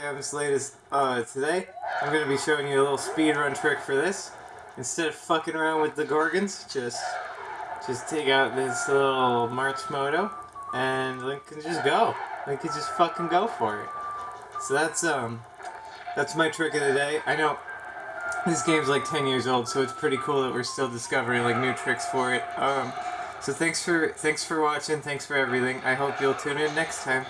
Sam's latest uh, today. I'm going to be showing you a little speedrun trick for this. Instead of fucking around with the Gorgons, just just take out this little Marchmoto and Link can just go. Link can just fucking go for it. So that's um that's my trick of the day. I know this game's like 10 years old, so it's pretty cool that we're still discovering like new tricks for it. Um, so thanks for thanks for watching, thanks for everything. I hope you'll tune in next time.